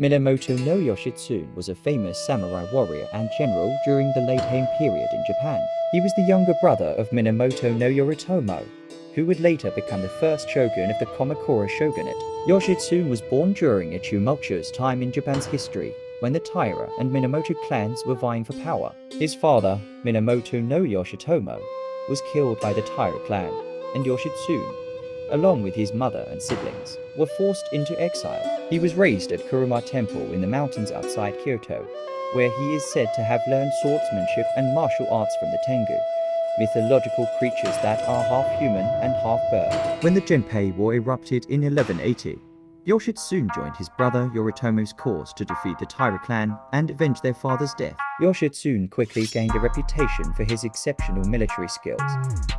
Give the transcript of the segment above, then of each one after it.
Minamoto no Yoshitsune was a famous samurai warrior and general during the late Heian period in Japan. He was the younger brother of Minamoto no Yoritomo, who would later become the first shogun of the Kamakura shogunate. Yoshitsune was born during a tumultuous time in Japan's history, when the Taira and Minamoto clans were vying for power. His father, Minamoto no Yoshitomo, was killed by the Taira clan, and Yoshitsune, along with his mother and siblings, were forced into exile. He was raised at Kurama Temple in the mountains outside Kyoto, where he is said to have learned swordsmanship and martial arts from the Tengu, mythological creatures that are half human and half bird. When the Genpei War erupted in 1180, Yoshitsune joined his brother Yoritomo's cause to defeat the Taira clan and avenge their father's death. Yoshitsune quickly gained a reputation for his exceptional military skills,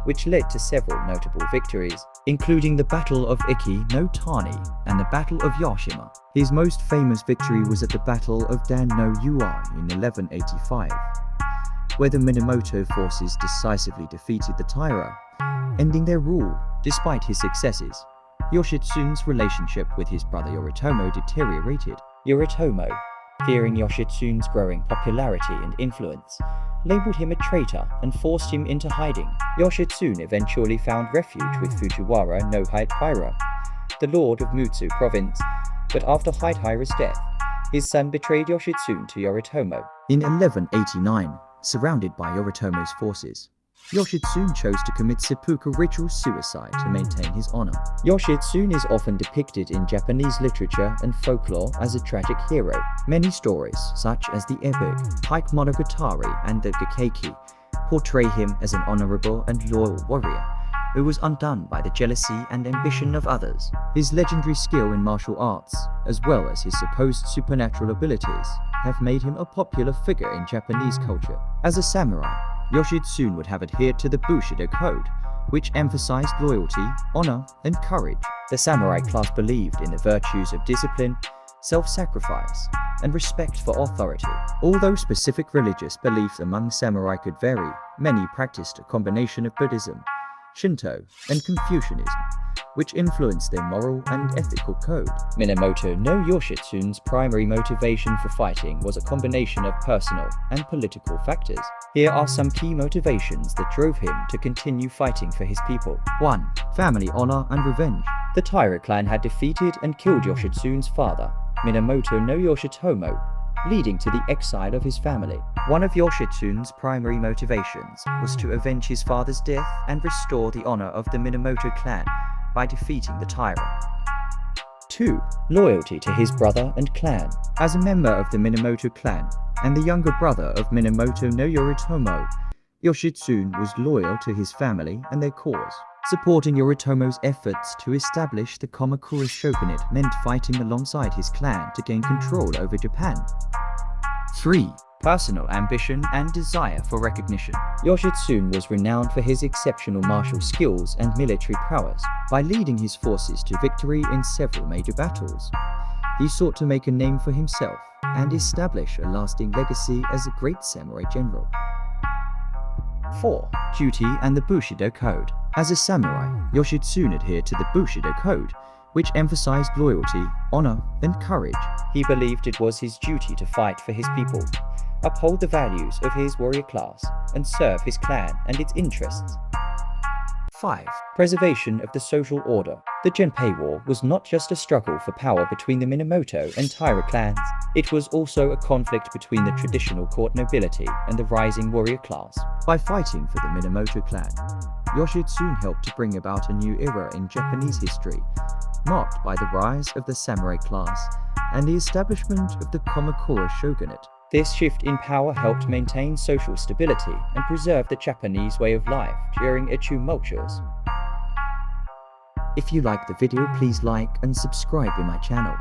which led to several notable victories, including the Battle of Ichi no Tani and the Battle of Yashima. His most famous victory was at the Battle of Dan no Ura in 1185, where the Minamoto forces decisively defeated the Taira, ending their rule despite his successes. Yoshitsune's relationship with his brother Yoritomo deteriorated. Yoritomo, fearing Yoshitsune's growing popularity and influence, labeled him a traitor and forced him into hiding. Yoshitsune eventually found refuge with Fujiwara no Hidehira, the lord of Mutsu province, but after Hidehira's death, his son betrayed Yoshitsune to Yoritomo. In 1189, surrounded by Yoritomo's forces, Yoshitsune chose to commit seppuku ritual suicide to maintain his honor. Yoshitsune is often depicted in Japanese literature and folklore as a tragic hero. Many stories, such as the epic Heike Monogatari and the Gikeiki, portray him as an honorable and loyal warrior who was undone by the jealousy and ambition of others. His legendary skill in martial arts, as well as his supposed supernatural abilities, have made him a popular figure in Japanese culture. As a samurai, Yoshitsune would have adhered to the Bushido Code, which emphasized loyalty, honor, and courage. The samurai class believed in the virtues of discipline, self-sacrifice, and respect for authority. Although specific religious beliefs among samurai could vary, many practiced a combination of Buddhism, Shinto, and Confucianism, which influenced their moral and ethical code. Minamoto no Yoshitsune's primary motivation for fighting was a combination of personal and political factors. Here are some key motivations that drove him to continue fighting for his people. 1. Family honor and revenge. The Taira clan had defeated and killed Yoshitsune's father, Minamoto no Yoshitomo, leading to the exile of his family. One of Yoshitsune's primary motivations was to avenge his father's death and restore the honor of the Minamoto clan by defeating the tyrant. 2. Loyalty to his brother and clan. As a member of the Minamoto clan and the younger brother of Minamoto no Yoritomo, Yoshitsune was loyal to his family and their cause. Supporting Yoritomo's efforts to establish the Kamakura shogunate meant fighting alongside his clan to gain control over Japan. 3. Personal ambition and desire for recognition. Yoshitsune was renowned for his exceptional martial skills and military prowess. By leading his forces to victory in several major battles, he sought to make a name for himself and establish a lasting legacy as a great samurai general. 4. Duty and the Bushido Code. As a samurai, Yoshitsune adhered to the Bushido Code, which emphasized loyalty, honor, and courage. He believed it was his duty to fight for his people, uphold the values of his warrior class, and serve his clan and its interests. 5. Preservation of the social order. The Genpei War was not just a struggle for power between the Minamoto and Taira clans, it was also a conflict between the traditional court nobility and the rising warrior class. By fighting for the Minamoto clan, Yoshitsune helped to bring about a new era in Japanese history, marked by the rise of the samurai class and the establishment of the Kamakura shogunate. This shift in power helped maintain social stability and preserve the Japanese way of life during a tumultuous. If you liked the video, please like and subscribe in my channel.